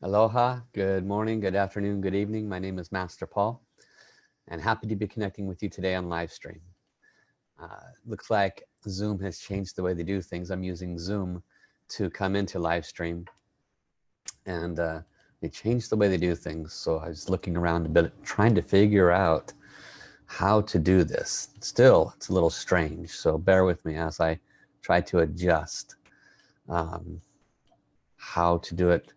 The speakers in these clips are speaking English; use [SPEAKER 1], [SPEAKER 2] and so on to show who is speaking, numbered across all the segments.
[SPEAKER 1] Aloha, good morning, good afternoon, good evening. My name is Master Paul and happy to be connecting with you today on live stream. Uh, looks like Zoom has changed the way they do things. I'm using Zoom to come into live stream and uh, they changed the way they do things. So I was looking around a bit, trying to figure out how to do this. Still, it's a little strange. So bear with me as I try to adjust um, how to do it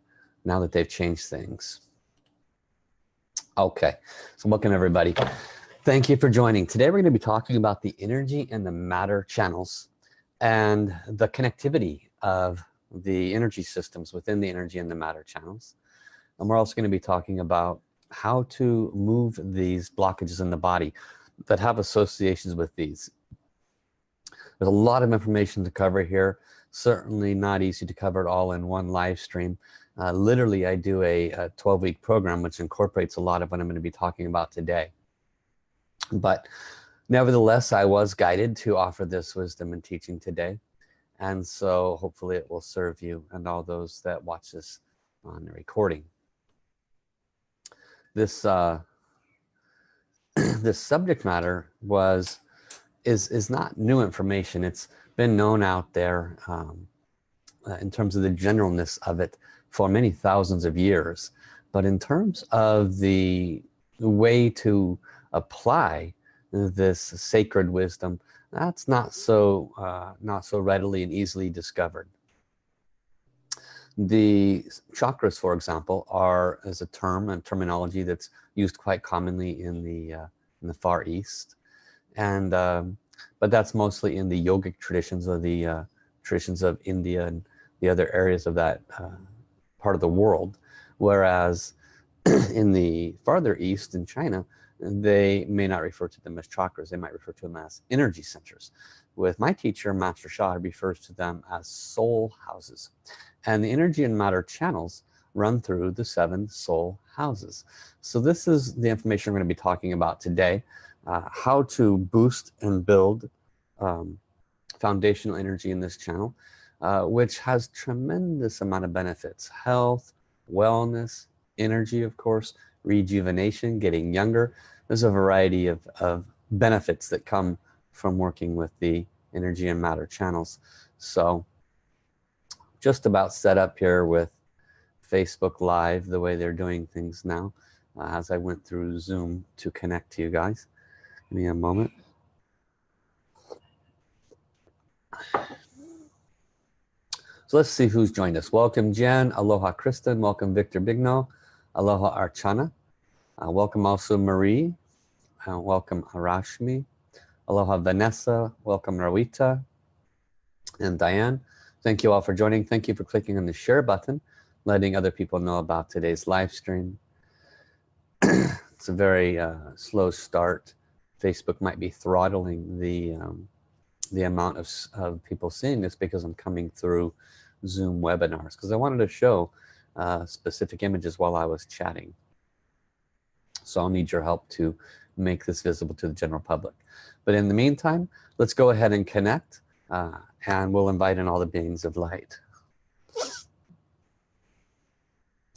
[SPEAKER 1] now that they've changed things. Okay, so welcome everybody. Thank you for joining. Today we're going to be talking about the energy and the matter channels and the connectivity of the energy systems within the energy and the matter channels. And we're also going to be talking about how to move these blockages in the body that have associations with these. There's a lot of information to cover here. Certainly not easy to cover it all in one live stream uh, literally I do a, a 12 week program which incorporates a lot of what I'm going to be talking about today. But nevertheless I was guided to offer this wisdom and teaching today. And so hopefully it will serve you and all those that watch this on the recording. This uh, this subject matter was is is not new information. It's been known out there um, uh, in terms of the generalness of it for many thousands of years. But in terms of the way to apply this sacred wisdom that's not so uh, not so readily and easily discovered. The chakras for example are as a term and terminology that's used quite commonly in the uh, in the Far East. And um, but that's mostly in the yogic traditions of the uh, traditions of India and the other areas of that uh, part of the world whereas in the farther east in China they may not refer to them as chakras. They might refer to them as energy centers with my teacher Master Sha refers to them as soul houses. And the energy and matter channels run through the seven soul houses. So this is the information we're going to be talking about today uh, how to boost and build um, foundational energy in this channel uh, which has tremendous amount of benefits. Health wellness energy of course rejuvenation getting younger. There's a variety of, of benefits that come from working with the energy and matter channels. So just about set up here with Facebook live the way they're doing things now uh, as I went through zoom to connect to you guys. Give me a moment So let's see who's joined us. Welcome Jen, aloha Kristen, welcome Victor Bigno, aloha Archana, uh, welcome also Marie, uh, welcome Arashmi, aloha Vanessa, welcome Rawita, and Diane. Thank you all for joining. Thank you for clicking on the share button, letting other people know about today's live stream. it's a very uh, slow start. Facebook might be throttling the um, the amount of, of people seeing this because I'm coming through zoom webinars because I wanted to show uh, specific images while I was chatting. So I'll need your help to make this visible to the general public. But in the meantime let's go ahead and connect uh, and we'll invite in all the beings of light.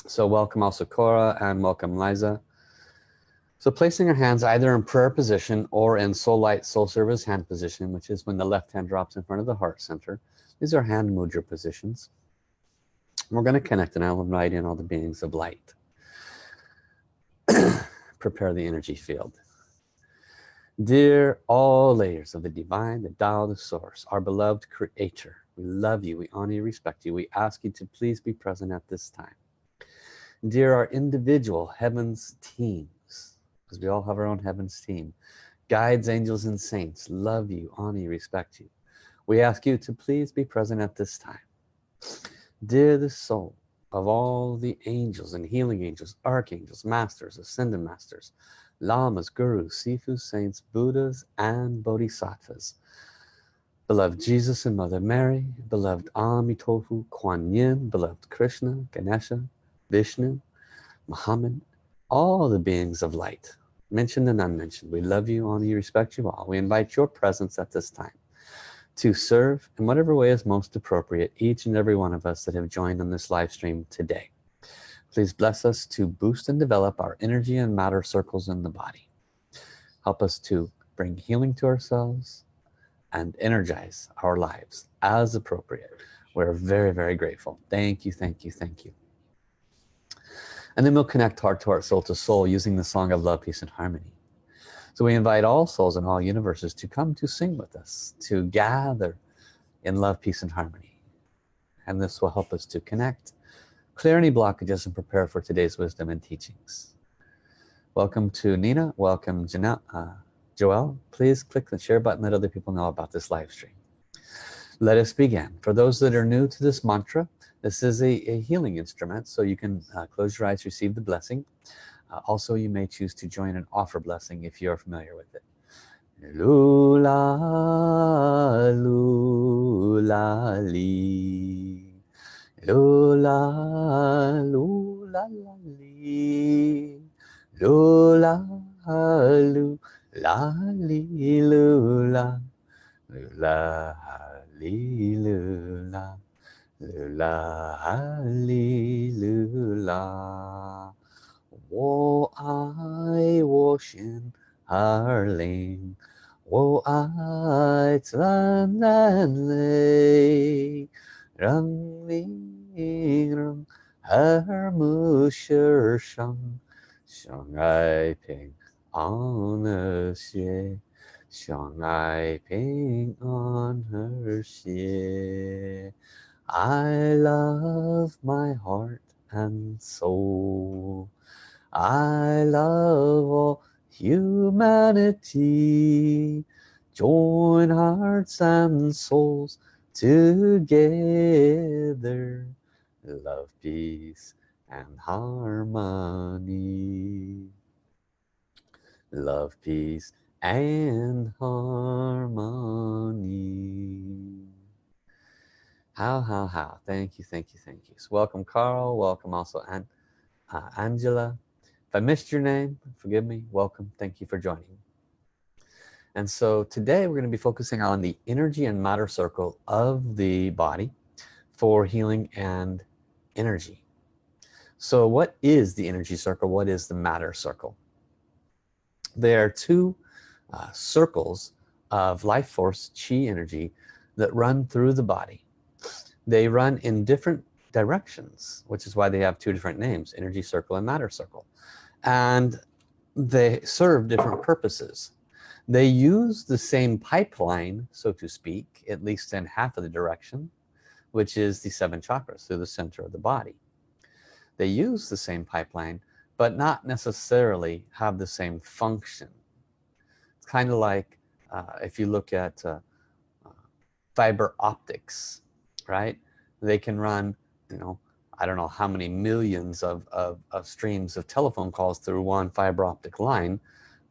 [SPEAKER 1] So welcome also Cora and welcome Liza so placing our hands either in prayer position or in soul light soul service hand position which is when the left hand drops in front of the heart center these are hand mudra positions. We're going to connect and I'll invite in all the beings of light. Prepare the energy field. Dear all layers of the divine the Tao the source our beloved creator we love you we honor you respect you we ask you to please be present at this time. Dear our individual heavens team because we all have our own heavens team guides angels and saints love you honor you respect you. We ask you to please be present at this time. Dear the soul of all the angels and healing angels archangels masters ascended masters lamas gurus sifu saints buddhas and bodhisattvas. Beloved jesus and mother mary beloved amitofu kuan yin beloved krishna ganesha vishnu muhammad all the beings of light mentioned and unmentioned we love you honor you respect you all we invite your presence at this time to serve in whatever way is most appropriate each and every one of us that have joined on this live stream today Please bless us to boost and develop our energy and matter circles in the body. Help us to bring healing to ourselves and energize our lives as appropriate. We're very, very grateful. Thank you, thank you, thank you. And then we'll connect heart to heart, soul to soul using the song of love, peace, and harmony. So we invite all souls in all universes to come to sing with us, to gather in love, peace, and harmony. And this will help us to connect, clear any blockages, and prepare for today's wisdom and teachings. Welcome to Nina. Welcome, Janelle. Uh, Joel, please click the share button, let other people know about this live stream. Let us begin. For those that are new to this mantra, this is a, a healing instrument, so you can uh, close your eyes, receive the blessing. Uh, also, you may choose to join and offer blessing if you're familiar with it. Lula, lula, li. Lula, lula, li. Lula, lula li lu la lu la li lu 啦哩啦哩，我爱我神哈灵，我爱咱人民，人民人耳目心上，相爱平安和谐，相爱平安和谐。I love my heart and soul. I love all humanity. Join hearts and souls together. Love, peace, and harmony love peace and harmony how how how? Thank you thank you thank you. So welcome Carl. Welcome also An uh, Angela. If I missed your name forgive me. Welcome. Thank you for joining. And so today we're going to be focusing on the energy and matter circle of the body for healing and energy. So what is the energy circle? What is the matter circle? There are two uh, circles of life force chi energy that run through the body they run in different directions which is why they have two different names energy circle and matter circle. And they serve different purposes. They use the same pipeline so to speak at least in half of the direction which is the seven chakras through the center of the body. They use the same pipeline but not necessarily have the same function. It's kind of like uh, if you look at uh, uh, fiber optics right? They can run you know I don't know how many millions of, of, of streams of telephone calls through one fiber optic line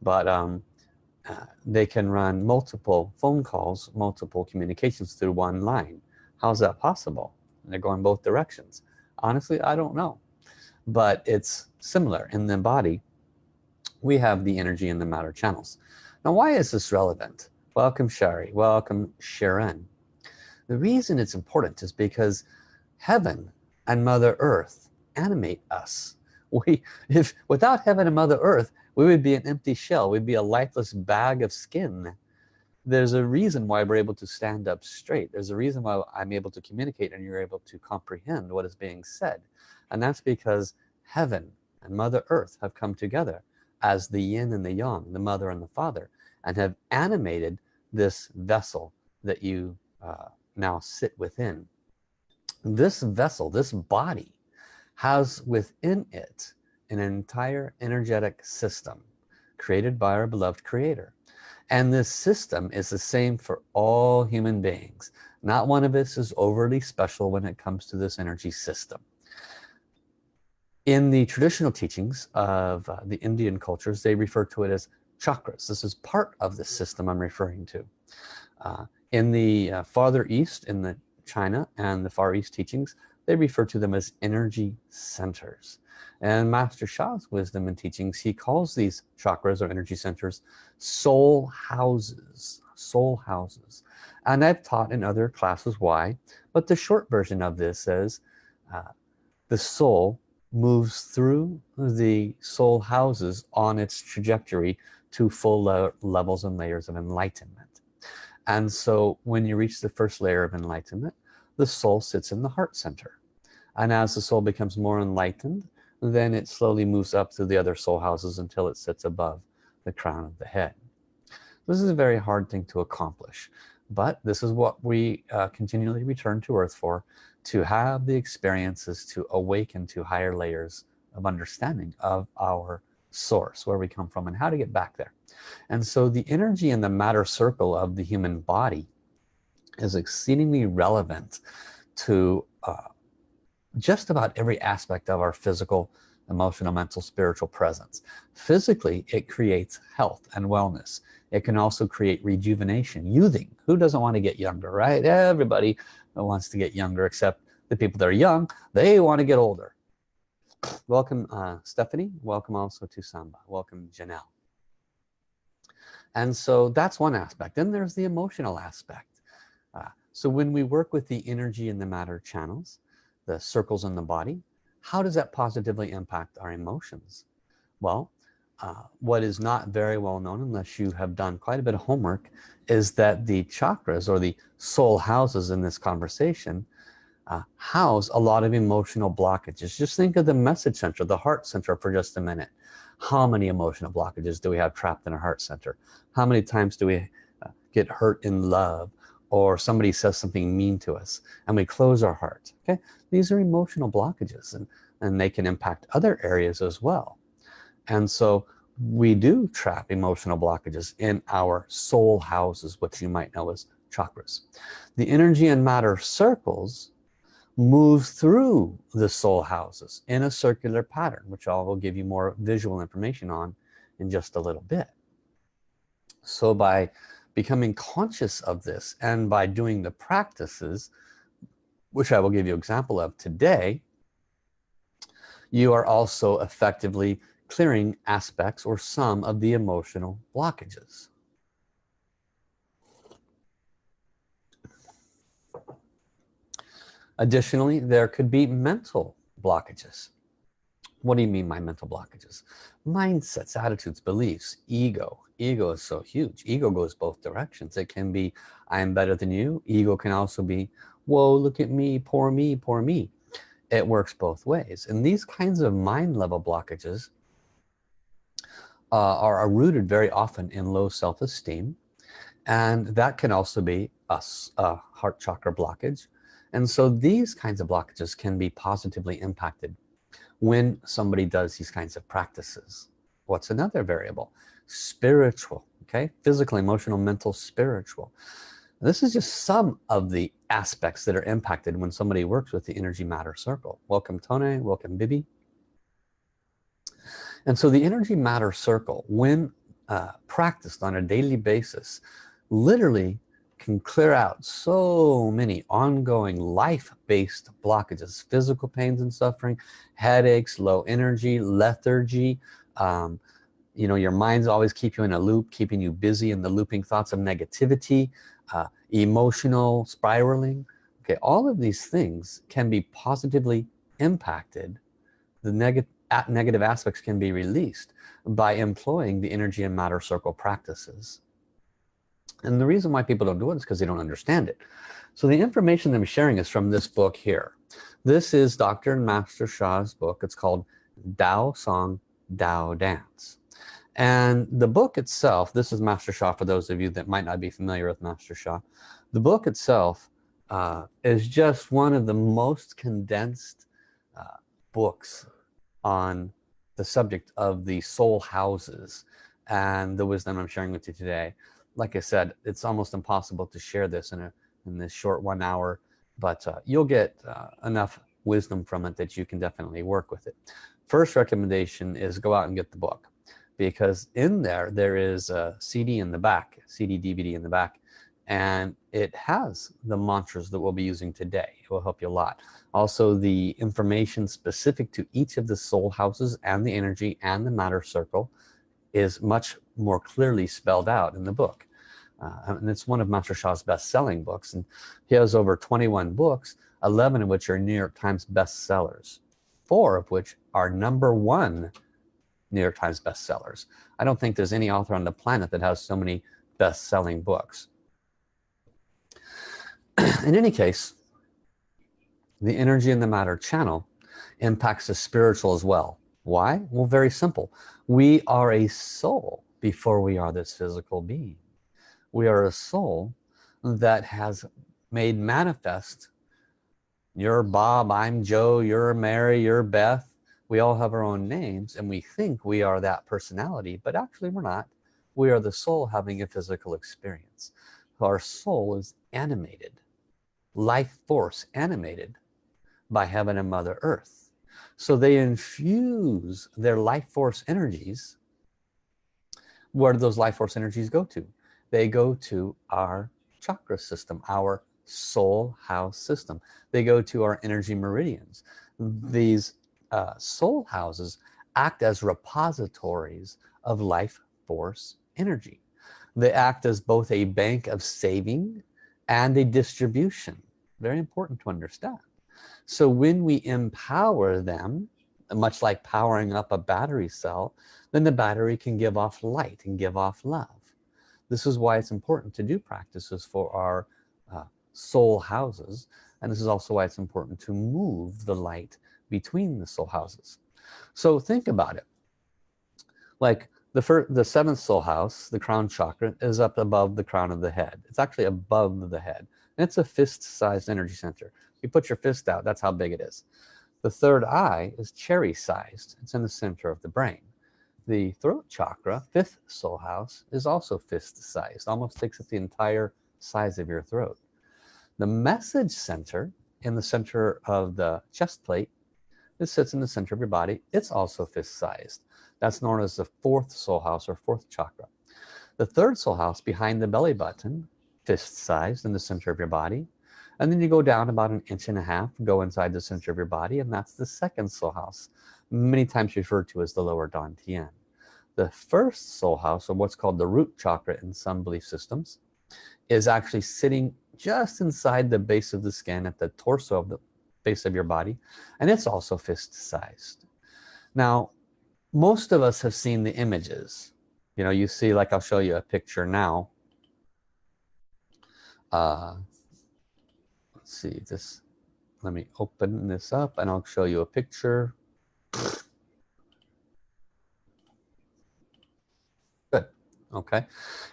[SPEAKER 1] but um, uh, they can run multiple phone calls multiple communications through one line. How's that possible? And they're going both directions. Honestly I don't know. But it's similar in the body. We have the energy and the matter channels. Now why is this relevant? Welcome Shari. Welcome Sharon the reason it's important is because heaven and mother earth animate us. We if without heaven and mother earth we would be an empty shell. We'd be a lifeless bag of skin. There's a reason why we're able to stand up straight. There's a reason why I'm able to communicate and you're able to comprehend what is being said. And that's because heaven and mother earth have come together as the yin and the yang the mother and the father and have animated this vessel that you uh, now sit within. This vessel this body has within it an entire energetic system created by our beloved creator. And this system is the same for all human beings. Not one of us is overly special when it comes to this energy system. In the traditional teachings of uh, the Indian cultures they refer to it as chakras. This is part of the system I'm referring to. Uh, in the uh, farther east in the China and the Far East teachings they refer to them as energy centers. And Master Sha's wisdom and teachings he calls these chakras or energy centers soul houses soul houses. And I've taught in other classes why but the short version of this says uh, the soul moves through the soul houses on its trajectory to full le levels and layers of enlightenment and so when you reach the first layer of enlightenment the soul sits in the heart center. And as the soul becomes more enlightened then it slowly moves up through the other soul houses until it sits above the crown of the head. This is a very hard thing to accomplish but this is what we uh, continually return to earth for to have the experiences to awaken to higher layers of understanding of our source where we come from and how to get back there. And so the energy in the matter circle of the human body is exceedingly relevant to uh, just about every aspect of our physical emotional mental spiritual presence. Physically it creates health and wellness. It can also create rejuvenation youthing. Who doesn't want to get younger right? Everybody wants to get younger except the people that are young. They want to get older welcome uh, Stephanie. Welcome also to Samba. Welcome Janelle. And so that's one aspect. Then there's the emotional aspect. Uh, so when we work with the energy and the matter channels the circles in the body how does that positively impact our emotions? Well uh, what is not very well known unless you have done quite a bit of homework is that the chakras or the soul houses in this conversation uh, house a lot of emotional blockages. Just think of the message center the heart center for just a minute. How many emotional blockages do we have trapped in our heart center? How many times do we uh, get hurt in love or somebody says something mean to us and we close our heart okay? These are emotional blockages and and they can impact other areas as well. And so we do trap emotional blockages in our soul houses what you might know as chakras. The energy and matter circles move through the soul houses in a circular pattern which I will give you more visual information on in just a little bit so by becoming conscious of this and by doing the practices which I will give you example of today you are also effectively clearing aspects or some of the emotional blockages. Additionally, there could be mental blockages. What do you mean by mental blockages? Mindsets, attitudes, beliefs, ego. Ego is so huge. Ego goes both directions. It can be, I am better than you. Ego can also be, whoa, look at me, poor me, poor me. It works both ways. And these kinds of mind level blockages uh, are, are rooted very often in low self-esteem and that can also be a, a heart chakra blockage and so these kinds of blockages can be positively impacted when somebody does these kinds of practices. What's another variable? Spiritual okay? Physical emotional mental spiritual. This is just some of the aspects that are impacted when somebody works with the energy matter circle. Welcome Tone. Welcome Bibi. And so the energy matter circle when uh, practiced on a daily basis literally can clear out so many ongoing life-based blockages physical pains and suffering headaches low energy lethargy. Um, you know your mind's always keep you in a loop keeping you busy in the looping thoughts of negativity uh, emotional spiraling. Okay all of these things can be positively impacted. The negative negative aspects can be released by employing the energy and matter circle practices and the reason why people don't do it is because they don't understand it. So the information that I'm sharing is from this book here. This is Dr. and Master Sha's book. It's called Dao Song Dao Dance. And the book itself this is Master Sha for those of you that might not be familiar with Master Sha the book itself uh, is just one of the most condensed uh, books on the subject of the soul houses and the wisdom I'm sharing with you today like I said it's almost impossible to share this in a in this short one hour but uh, you'll get uh, enough wisdom from it that you can definitely work with it. First recommendation is go out and get the book because in there there is a CD in the back CD DVD in the back and it has the mantras that we'll be using today. It will help you a lot. Also the information specific to each of the soul houses and the energy and the matter circle is much more clearly spelled out in the book. Uh, and it's one of Master Sha's best-selling books and he has over 21 books 11 of which are New York Times bestsellers four of which are number one New York Times bestsellers. I don't think there's any author on the planet that has so many best-selling books. In any case the energy in the matter channel impacts the spiritual as well. Why? Well very simple. We are a soul before we are this physical being. We are a soul that has made manifest you're Bob I'm Joe you're Mary you're Beth. We all have our own names and we think we are that personality but actually we're not. We are the soul having a physical experience. Our soul is animated life force animated by heaven and mother earth. So they infuse their life force energies where do those life force energies go to? They go to our chakra system our soul house system. They go to our energy meridians. These uh, soul houses act as repositories of life force energy. They act as both a bank of saving and a distribution. Very important to understand. So when we empower them much like powering up a battery cell then the battery can give off light and give off love. This is why it's important to do practices for our uh, soul houses and this is also why it's important to move the light between the soul houses. So think about it. Like the first the seventh soul house the crown chakra is up above the crown of the head. It's actually above the head and it's a fist-sized energy center. You put your fist out that's how big it is the third eye is cherry sized it's in the center of the brain. The throat chakra fifth soul house is also fist sized almost takes up the entire size of your throat. The message center in the center of the chest plate it sits in the center of your body. It's also fist sized that's known as the fourth soul house or fourth chakra. The third soul house behind the belly button fist sized in the center of your body and then you go down about an inch and a half go inside the center of your body and that's the second soul house many times referred to as the lower dantian. The first soul house or what's called the root chakra in some belief systems is actually sitting just inside the base of the skin at the torso of the base of your body and it's also fist sized now most of us have seen the images. You know you see like I'll show you a picture now. Uh, let's see this let me open this up and I'll show you a picture. Good okay.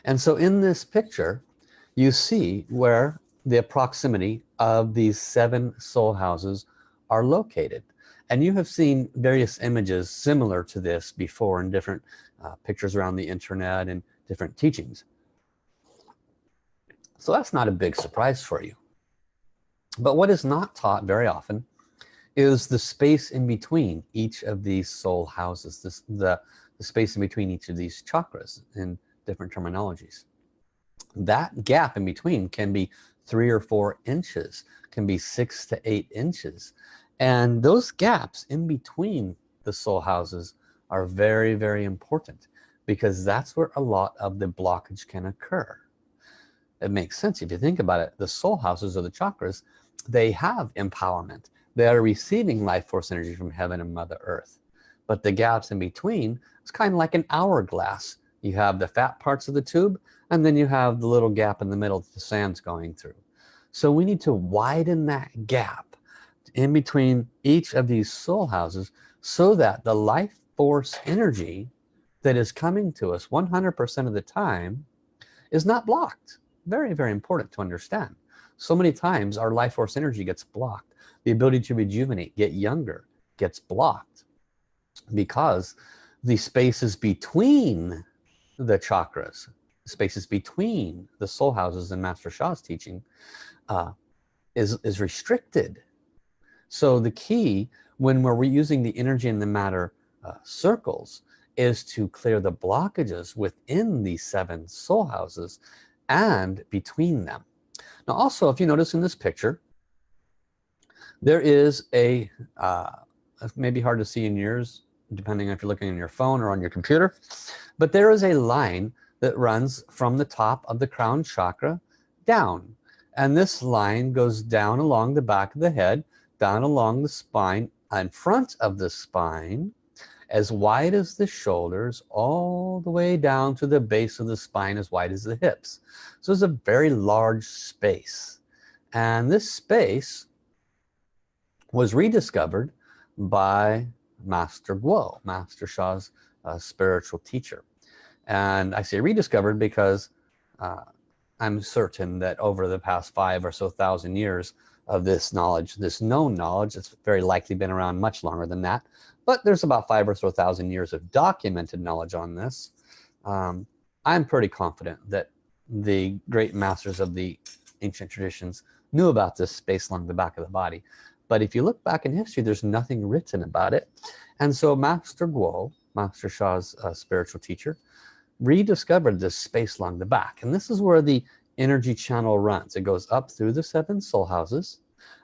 [SPEAKER 1] And so in this picture you see where the proximity of these seven soul houses are located. And you have seen various images similar to this before in different uh, pictures around the internet and different teachings. So that's not a big surprise for you but what is not taught very often is the space in between each of these soul houses this the, the space in between each of these chakras in different terminologies. That gap in between can be three or four inches can be six to eight inches. And those gaps in between the soul houses are very very important because that's where a lot of the blockage can occur. It makes sense if you think about it. The soul houses or the chakras they have empowerment. They are receiving life force energy from heaven and mother earth. But the gaps in between it's kind of like an hourglass. You have the fat parts of the tube and then you have the little gap in the middle that the sand's going through. So we need to widen that gap in between each of these soul houses so that the life force energy that is coming to us 100% of the time is not blocked. Very very important to understand so many times our life force energy gets blocked. The ability to rejuvenate get younger gets blocked because the spaces between the chakras spaces between the soul houses and master Sha's teaching uh, is is restricted. So the key when we're reusing the energy in the matter uh, circles is to clear the blockages within these seven soul houses and between them now also if you notice in this picture there is a uh, maybe hard to see in yours depending if you're looking on your phone or on your computer but there is a line that runs from the top of the crown chakra down. And this line goes down along the back of the head down along the spine in front of the spine as wide as the shoulders all the way down to the base of the spine as wide as the hips. So it's a very large space. And this space was rediscovered by Master Guo, Master Sha's uh, spiritual teacher. And I say rediscovered because uh, I'm certain that over the past five or so thousand years of this knowledge this known knowledge it's very likely been around much longer than that but there's about five or so thousand years of documented knowledge on this. Um, I'm pretty confident that the great masters of the ancient traditions knew about this space along the back of the body. But if you look back in history there's nothing written about it. And so Master Guo Master Sha's uh, spiritual teacher rediscovered this space along the back. And this is where the energy channel runs. It goes up through the seven soul houses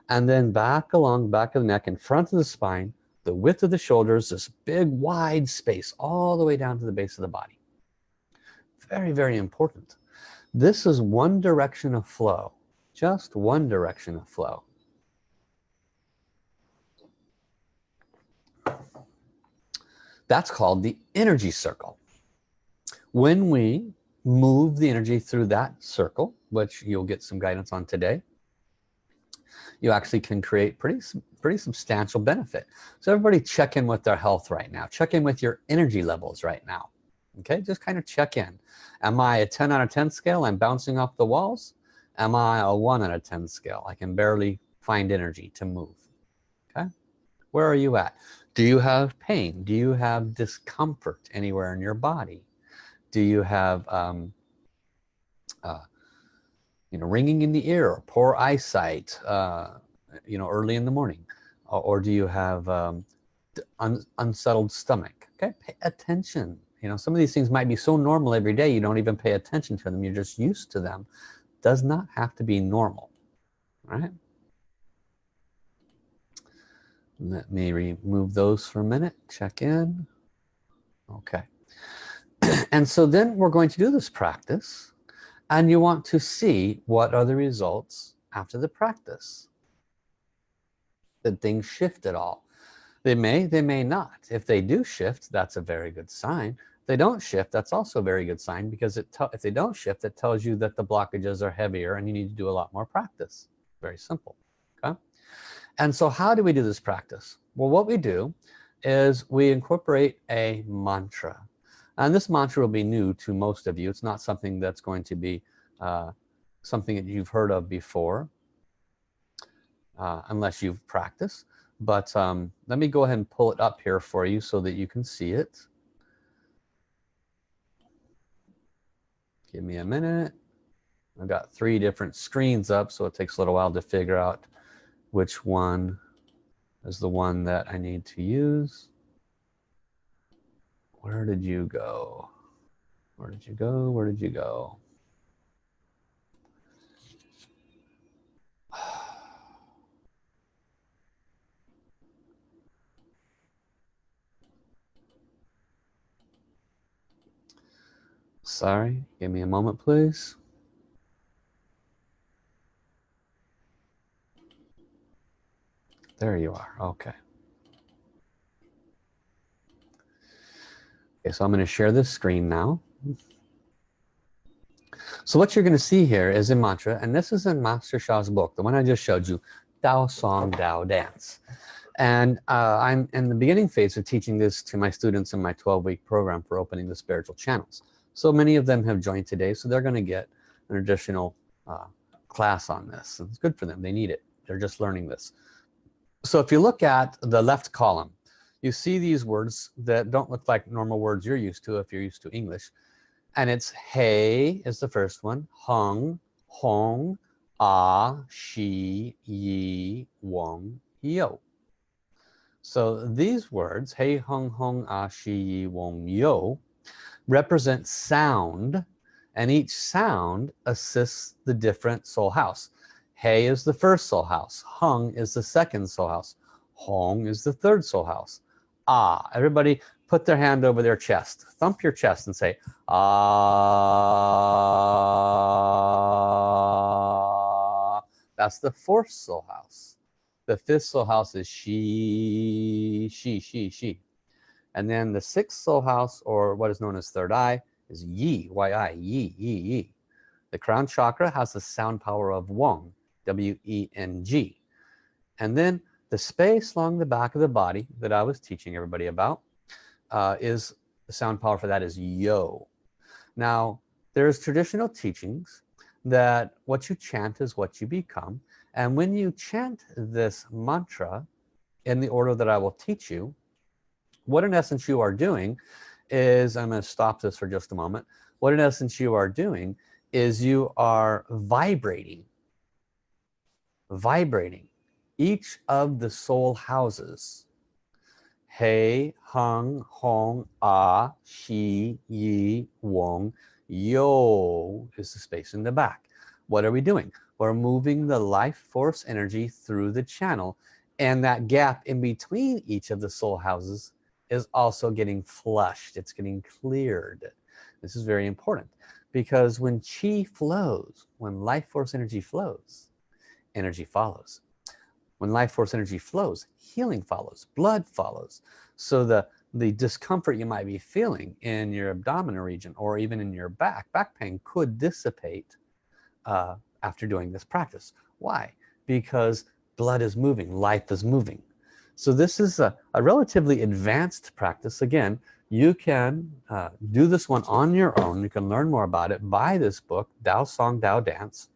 [SPEAKER 1] and then back along back of the neck in front of the spine the width of the shoulders this big wide space all the way down to the base of the body. Very very important. This is one direction of flow just one direction of flow. That's called the energy circle. When we move the energy through that circle which you'll get some guidance on today you actually can create pretty pretty substantial benefit. So everybody check in with their health right now. Check in with your energy levels right now. Okay just kind of check in. Am I a 10 out of 10 scale I'm bouncing off the walls? Am I a 1 out of 10 scale? I can barely find energy to move. Okay where are you at? Do you have pain? Do you have discomfort anywhere in your body? Do you have um, uh, you know ringing in the ear poor eyesight uh, you know early in the morning or, do you have um, un unsettled stomach? Okay pay attention. You know some of these things might be so normal every day you don't even pay attention to them. You're just used to them. Does not have to be normal right? Let me remove those for a minute check in. Okay. And so then we're going to do this practice and you want to see what are the results after the practice that things shift at all. They may they may not. If they do shift that's a very good sign. If they don't shift that's also a very good sign because it if they don't shift it tells you that the blockages are heavier and you need to do a lot more practice. Very simple okay? And so how do we do this practice? Well what we do is we incorporate a mantra. And this mantra will be new to most of you. It's not something that's going to be uh, something that you've heard of before uh, unless you've practiced. But um, let me go ahead and pull it up here for you so that you can see it. Give me a minute. I've got three different screens up so it takes a little while to figure out which one is the one that I need to use. Where did you go? Where did you go? Where did you go sorry give me a moment please there you are okay Okay, so I'm going to share this screen now. So what you're going to see here is a mantra, and this is in Master Sha's book, the one I just showed you, Dao Song Dao Dance. And uh, I'm in the beginning phase of teaching this to my students in my 12-week program for opening the spiritual channels. So many of them have joined today, so they're going to get an additional uh, class on this. It's good for them. They need it. They're just learning this. So if you look at the left column, you see these words that don't look like normal words you're used to if you're used to English and it's hey is the first one hung hong ah she yi wong yo so these words hey hung hong ah she yi wong yo represent sound and each sound assists the different soul house. Hey is the first soul house. Hung is the second soul house. Hong is the third soul house. Ah everybody put their hand over their chest. Thump your chest and say ah. That's the fourth soul house. The fifth soul house is she, she, she, she. And then the sixth soul house, or what is known as third eye, is yi, y-i, yi, yi, yi. The crown chakra has the sound power of Weng, W-E-N-G. And then the space along the back of the body that I was teaching everybody about uh, is the sound power for that is yo. Now, there's traditional teachings that what you chant is what you become. And when you chant this mantra in the order that I will teach you, what in essence you are doing is, I'm going to stop this for just a moment. What in essence you are doing is you are vibrating, vibrating each of the soul houses. Hei, Hung, Hong, Ah, Shi, Yi, Wong, Yo is the space in the back. What are we doing? We're moving the life force energy through the channel and that gap in between each of the soul houses is also getting flushed. It's getting cleared. This is very important because when chi flows, when life force energy flows, energy follows. When life force energy flows, healing follows, blood follows. So the, the discomfort you might be feeling in your abdominal region or even in your back, back pain could dissipate uh, after doing this practice. Why? Because blood is moving, life is moving. So this is a, a relatively advanced practice. Again, you can uh, do this one on your own. You can learn more about it. Buy this book, Tao Song, Tao Dance.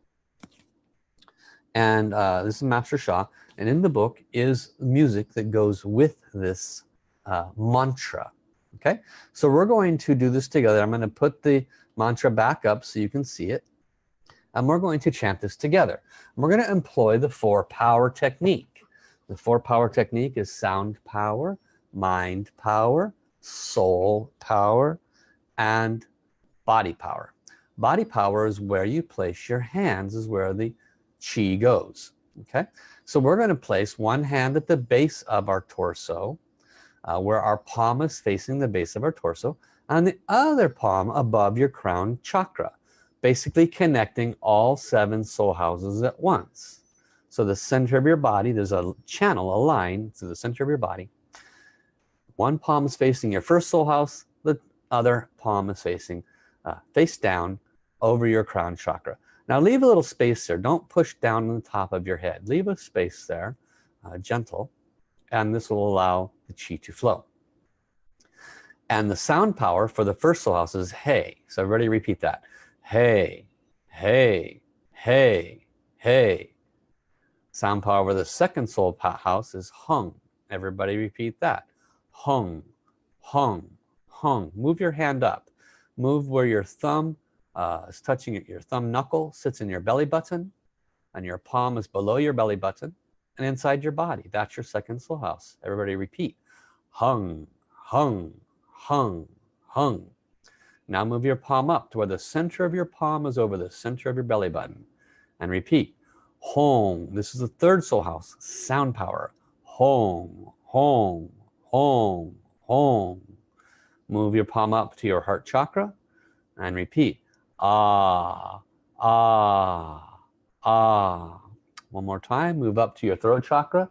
[SPEAKER 1] And uh, this is Master Sha. And in the book is music that goes with this uh, mantra. Okay, so we're going to do this together. I'm going to put the mantra back up so you can see it and we're going to chant this together. And We're going to employ the four power technique. The four power technique is sound power, mind power, soul power, and body power. Body power is where you place your hands, is where the chi goes. Okay, so we're going to place one hand at the base of our torso, uh, where our palm is facing the base of our torso, and the other palm above your crown chakra basically connecting all seven soul houses at once so the center of your body there's a channel a line to the center of your body. One palm is facing your first soul house the other palm is facing uh, face down over your crown chakra. Now leave a little space there. Don't push down on the top of your head. Leave a space there uh, gentle and this will allow the chi to flow. And the sound power for the first soul house is hey so everybody repeat that. Hey, hey, hey, hey. Sound power the second soul house is hung. Everybody repeat that. Hung, hung, hung. Move your hand up. Move where your thumb uh, is touching it. Your thumb knuckle sits in your belly button and your palm is below your belly button and inside your body. That's your second soul house. Everybody repeat. Hung, hung, hung, hung. Now move your palm up to where the center of your palm is over the center of your belly button. And repeat. Home. This is the third soul house. Sound power. Home, home, home, home. Move your palm up to your heart chakra and repeat. Ah, ah, ah. One more time. Move up to your throat chakra.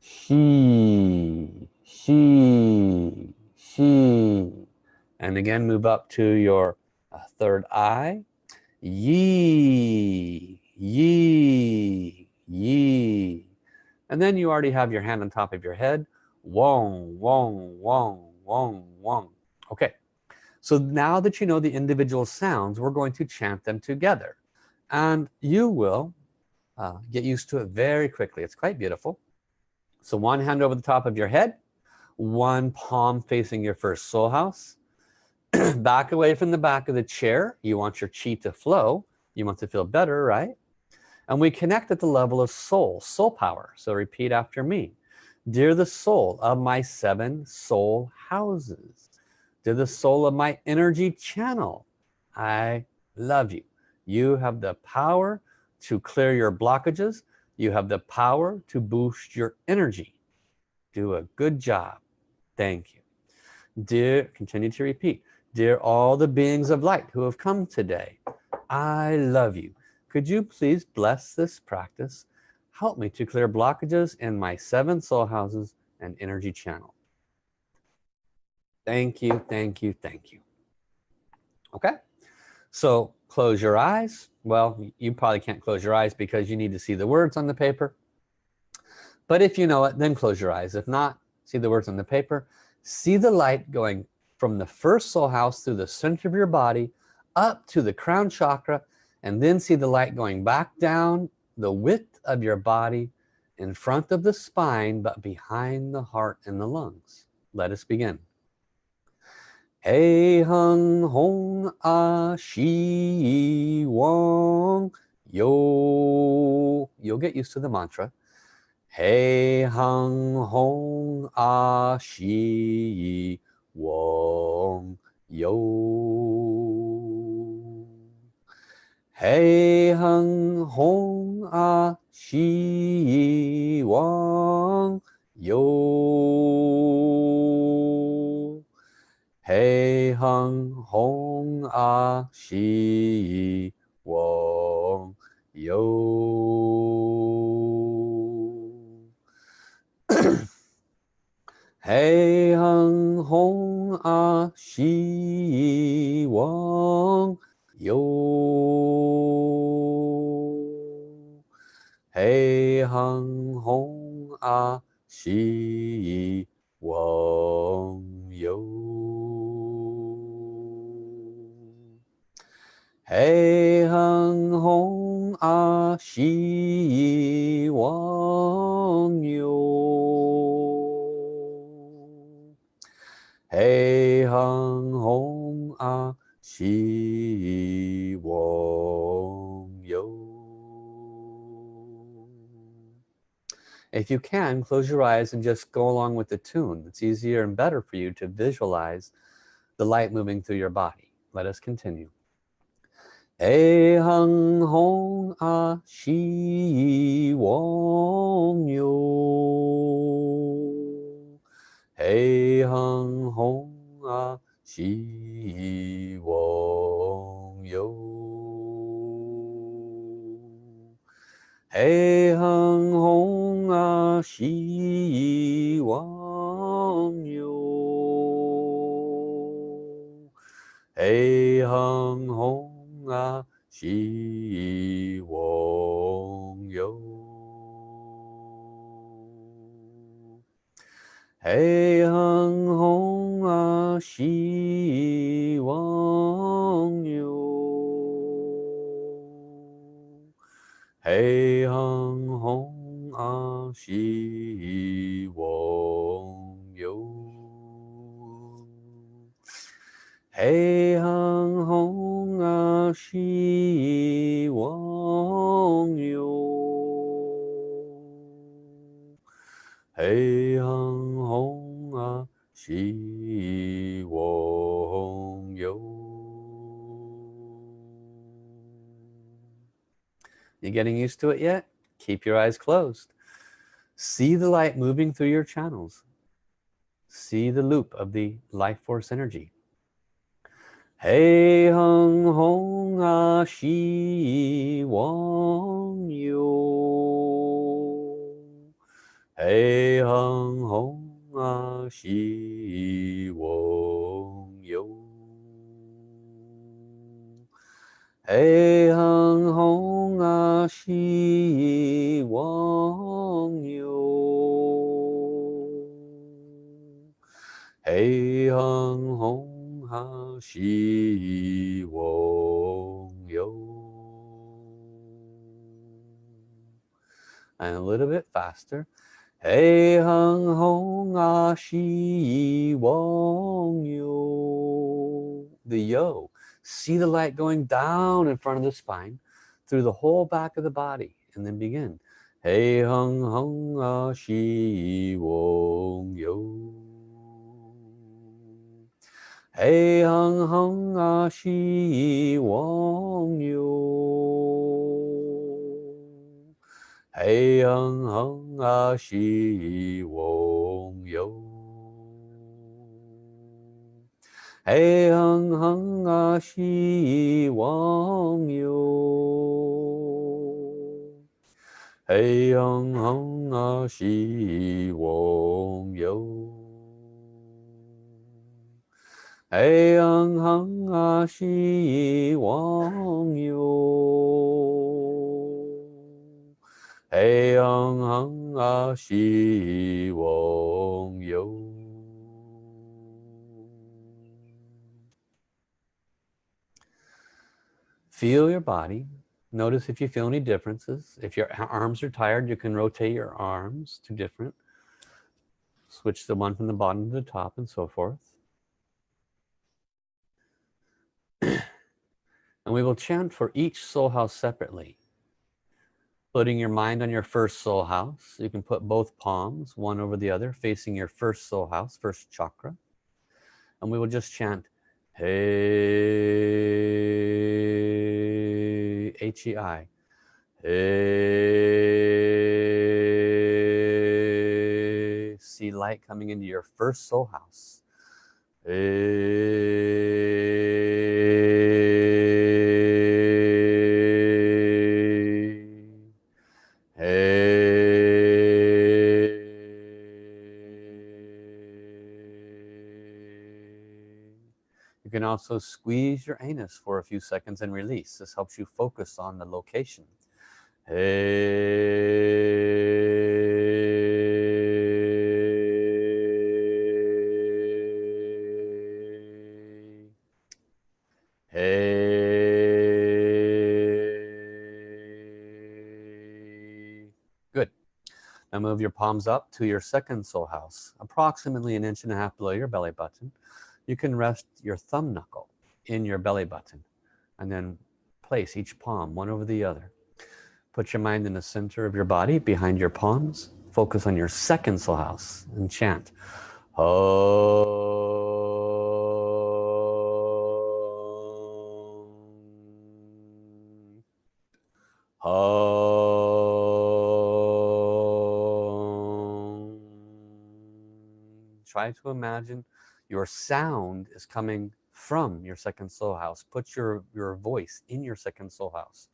[SPEAKER 1] She, she, she and again move up to your uh, third eye Yi, yi, yi. And then you already have your hand on top of your head. Wong, wong, wong, wong, wong. Okay. So now that you know the individual sounds, we're going to chant them together. And you will uh, get used to it very quickly. It's quite beautiful. So one hand over the top of your head, one palm facing your first soul house, back away from the back of the chair. You want your chi to flow. You want to feel better, right? And we connect at the level of soul, soul power. So repeat after me. Dear the soul of my seven soul houses. Dear the soul of my energy channel. I love you. You have the power to clear your blockages. You have the power to boost your energy. Do a good job. Thank you. Dear, continue to repeat. Dear all the beings of light who have come today, I love you. Could you please bless this practice? Help me to clear blockages in my seven soul houses and energy channel. Thank you thank you thank you. Okay so close your eyes. Well you probably can't close your eyes because you need to see the words on the paper. But if you know it then close your eyes. If not see the words on the paper. See the light going from the first soul house through the center of your body up to the crown chakra and then see the light going back down the width of your body in front of the spine but behind the heart and the lungs. Let us begin. Hey hung hong a shi wong. Yo you'll get used to the mantra. Hey hung hong a shi wong. Yo Hey hung hong a shi wong yo Hey hung hong a shi wong yo Hey hung hong a shi wang yo Hey hung hong a shi wang yo Hey hung hong a shi wang yo Hey hung hong a shi If you can, close your eyes and just go along with the tune. It's easier and better for you to visualize the light moving through your body. Let us continue. Hey hung hong a shi wong yo. Hey hung hong a shi wong yo. Hey hung hong a shi wong yo. Hey hung hong a shi wong yo. Hey hung hong a shi wang yo. Hey hung hong a shi wang yo. Hey You getting used to it yet? Keep your eyes closed. See the light moving through your channels. See the loop of the life force energy. Hey hung hong a shi wong yo. Hey hung hong ah shi wong yo. Hey hung hong a shi wong yo. Hey hung hong a shi wong yo. And a little bit faster. Hey hung hong a shi wong yo. The yo. See the light going down in front of the spine through the whole back of the body and then begin. Hey hung hung ah, a shi wong yo. Hey hung hung ah, a shi wong yo. Hey hung hung ah, a shi wong yo. Hey hung hung a shi wong yo. Hey young hung a she wong yo. Hey young hung a she wong yo. Hey young hung Feel your body. Notice if you feel any differences. If your arms are tired, you can rotate your arms to different. Switch the one from the bottom to the top and so forth. and we will chant for each soul house separately. Putting your mind on your first soul house. You can put both palms, one over the other, facing your first soul house, first chakra. And we will just chant, Hey, H-E-I. Hey. See light coming into your first soul house. Hey. Also squeeze your anus for a few seconds and release. This helps you focus on the location. Hey. Hey. Good. Now move your palms up to your second soul house, approximately an inch and a half below your belly button. You can rest your thumb knuckle in your belly button and then place each palm one over the other. Put your mind in the center of your body behind your palms. Focus on your second soul house and chant. Om. Try to imagine your sound is coming from your second soul house. Put your, your voice in your second soul house.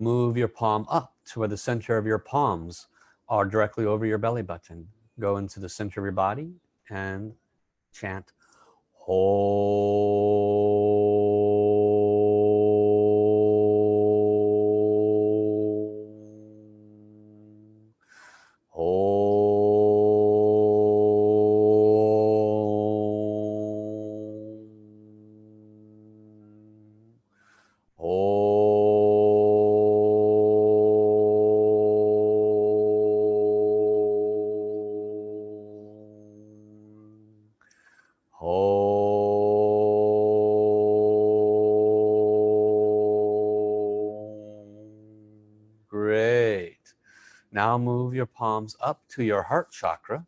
[SPEAKER 1] Move your palm up to where the center of your palms are directly over your belly button. Go into the center of your body and chant Great. Palms up to your heart chakra.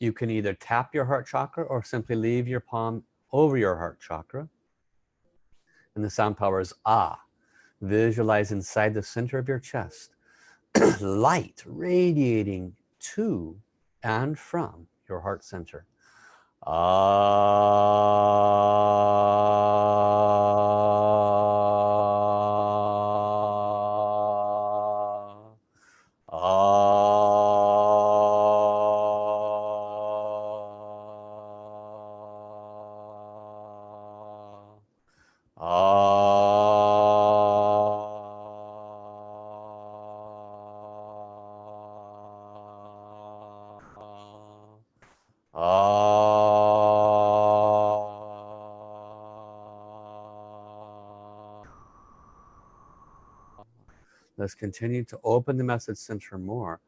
[SPEAKER 1] You can either tap your heart chakra or simply leave your palm over your heart chakra. And the sound power is ah. Visualize inside the center of your chest. Light radiating to and from your heart center. Ah. Ah. Let's continue to open the message center more.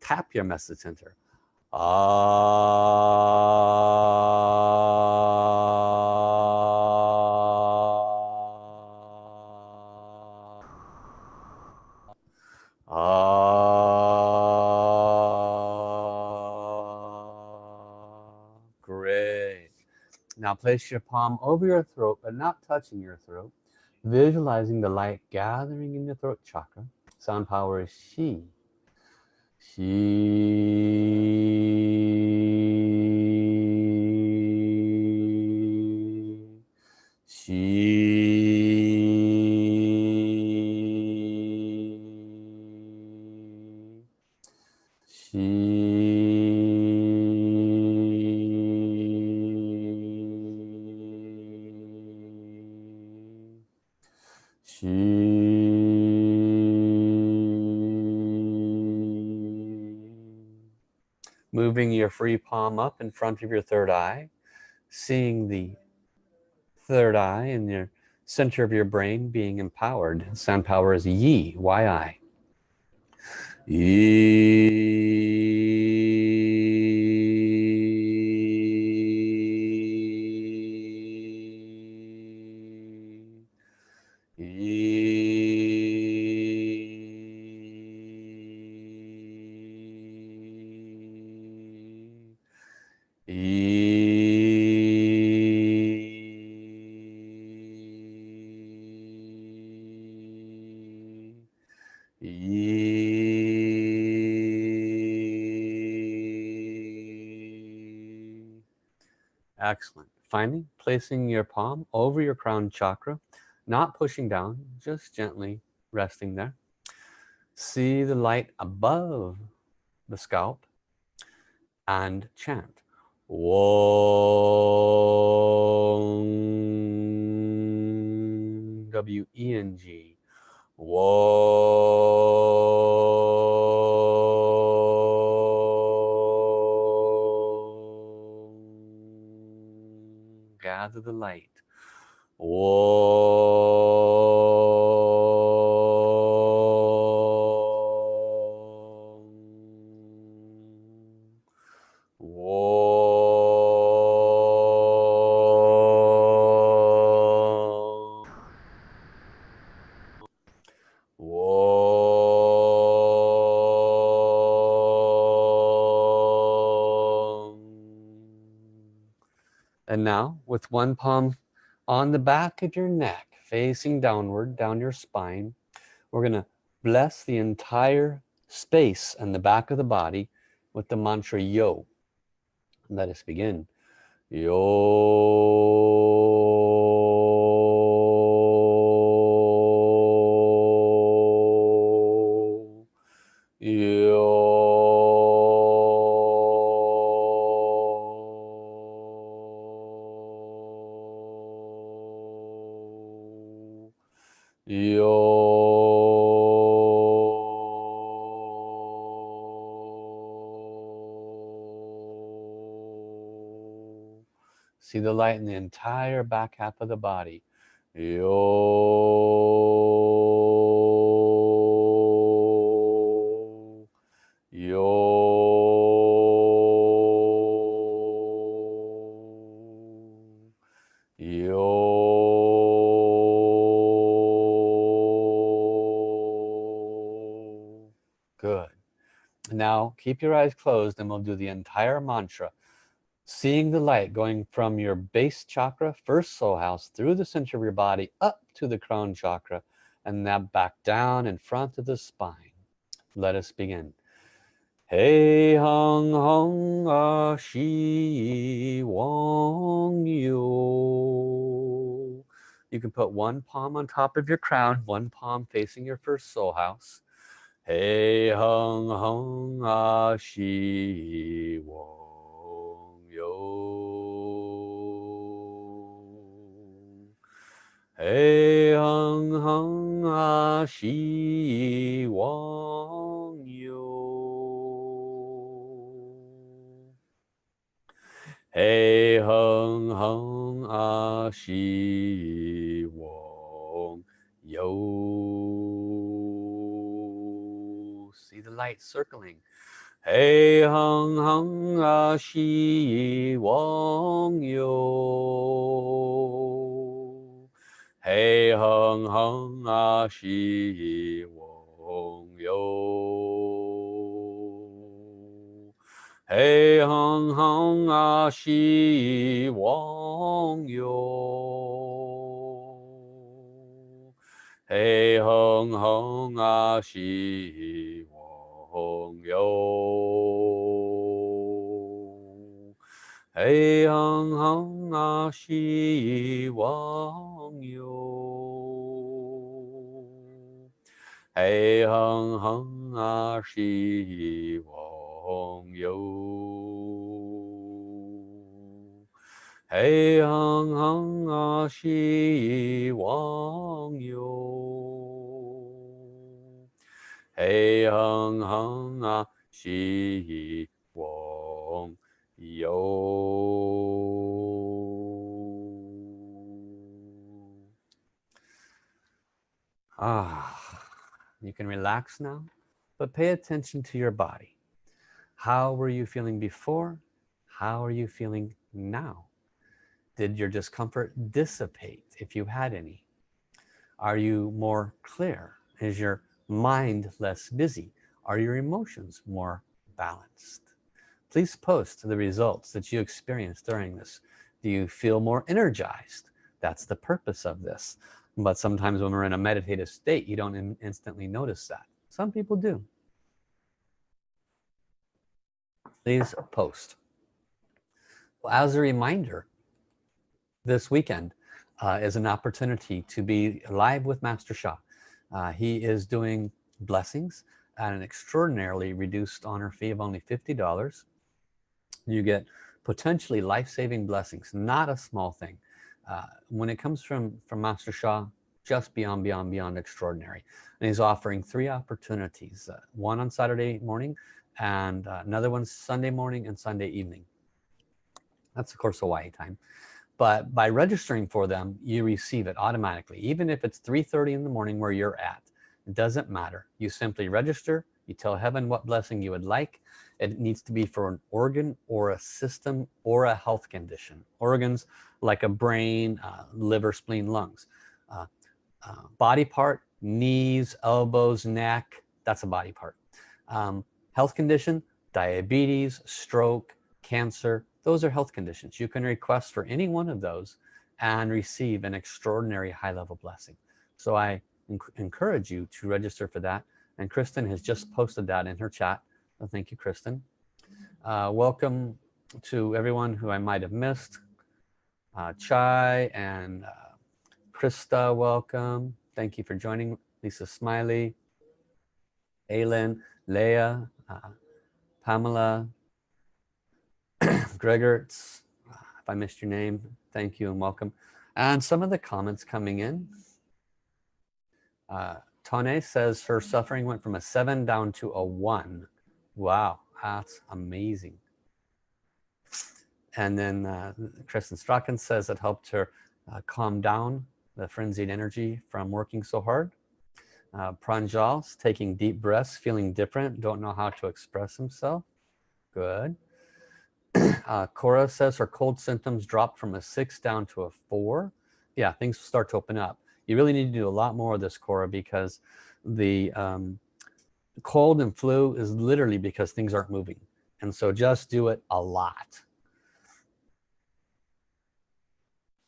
[SPEAKER 1] Tap your message center. Ah. Place your palm over your throat but not touching your throat. Visualizing the light gathering in the throat chakra. Sound power is she she front of your third eye seeing the third eye in your center of your brain being empowered. Sound power is yi yi excellent placing your palm over your crown chakra not pushing down just gently resting there. See the light above the scalp and chant Wong W-E-N-G Wong the light. Wong And now with one palm on the back of your neck facing downward down your spine we're gonna bless the entire space and the back of the body with the mantra yo. Let us begin. Yo in the entire back half of the body. Yo yo yo good. Now keep your eyes closed and we'll do the entire mantra seeing the light going from your base chakra first soul house through the center of your body up to the crown chakra and now back down in front of the spine let us begin Hey hung hung a shi wong yo. You can put one palm on top of your crown, one palm facing your first soul house. Hey hung hung a shi wong Hey hung hung a shi wong yo. Hey hung hung a shi wong yo. See the light circling. Hey hung hung a shi wong yo. Hey hung hung a shi wong yo. Hey hung hung a shi wang yo. Hey hung hung a shi wang yo. Hey hung hung a shi wang yo. Hey hung hung a shi wang yo. Hey hung hung a shi wang yo. Hey hung hung a shi wang yo. Ah, you can relax now, but pay attention to your body. How were you feeling before? How are you feeling now? Did your discomfort dissipate if you had any? Are you more clear? Is your mind less busy? Are your emotions more balanced? Please post the results that you experienced during this. Do you feel more energized? That's the purpose of this. But sometimes when we're in a meditative state, you don't in instantly notice that. Some people do. Please post. Well, as a reminder, this weekend uh, is an opportunity to be live with Master Sha. Uh, he is doing blessings at an extraordinarily reduced honor fee of only $50. You get potentially life-saving blessings, not a small thing. Uh, when it comes from, from Master Sha, just beyond, beyond, beyond extraordinary. And he's offering three opportunities, uh, one on Saturday morning and uh, another one Sunday morning and Sunday evening. That's of course Hawaii time but by registering for them you receive it automatically even if it's 3:30 in the morning where you're at it doesn't matter you simply register you tell heaven what blessing you would like it needs to be for an organ or a system or a health condition. Organs like a brain uh, liver spleen lungs. Uh, uh, body part knees elbows neck that's a body part. Um, health condition diabetes stroke cancer those are health conditions. You can request for any one of those and receive an extraordinary high-level blessing. So I encourage you to register for that. And Kristen has just posted that in her chat so thank you Kristen uh, welcome to everyone who I might have missed uh, Chai and uh, Krista welcome thank you for joining Lisa Smiley Aylin Leah uh, Pamela Gregertz, if I missed your name, thank you and welcome. And some of the comments coming in. Uh, Tane says her suffering went from a seven down to a one. Wow, that's amazing. And then uh, Kristen Strachan says it helped her uh, calm down the frenzied energy from working so hard. Uh, Pranjal's taking deep breaths, feeling different, don't know how to express himself. Good. uh, Cora says her cold symptoms dropped from a six down to a four. Yeah, things start to open up. You really need to do a lot more of this, Cora, because the um, cold and flu is literally because things aren't moving. And so just do it a lot.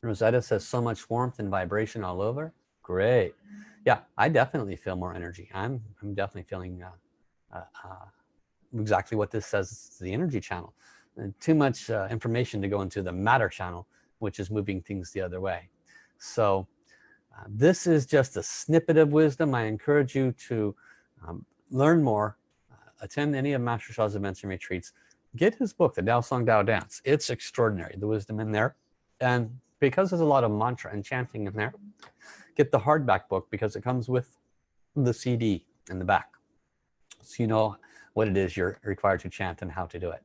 [SPEAKER 1] Rosetta says so much warmth and vibration all over. Great. Yeah, I definitely feel more energy. I'm, I'm definitely feeling uh, uh, uh, exactly what this says the energy channel too much uh, information to go into the matter channel which is moving things the other way so uh, this is just a snippet of wisdom I encourage you to um, learn more attend any of Master Sha's events and retreats get his book the Tao Song Tao Dance. It's extraordinary the wisdom in there. And because there's a lot of mantra and chanting in there get the hardback book because it comes with the CD in the back. So you know what it is you're required to chant and how to do it.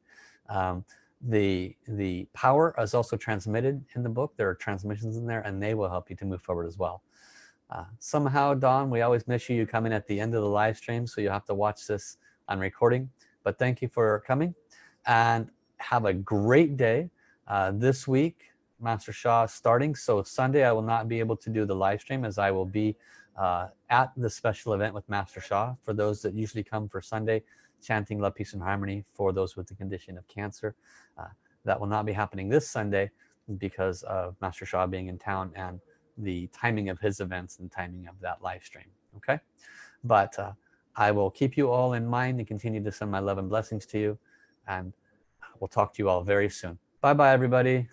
[SPEAKER 1] Um, the the power is also transmitted in the book. There are transmissions in there and they will help you to move forward as well uh, somehow Dawn we always miss you you come in at the end of the live stream so you have to watch this on recording. But thank you for coming and have a great day. Uh, this week Master Sha starting so Sunday I will not be able to do the live stream as I will be uh, at the special event with Master Sha for those that usually come for Sunday chanting love peace and harmony for those with the condition of cancer uh, that will not be happening this Sunday because of Master Sha being in town and the timing of his events and timing of that live stream okay? But uh, I will keep you all in mind and continue to send my love and blessings to you and we'll talk to you all very soon. Bye bye everybody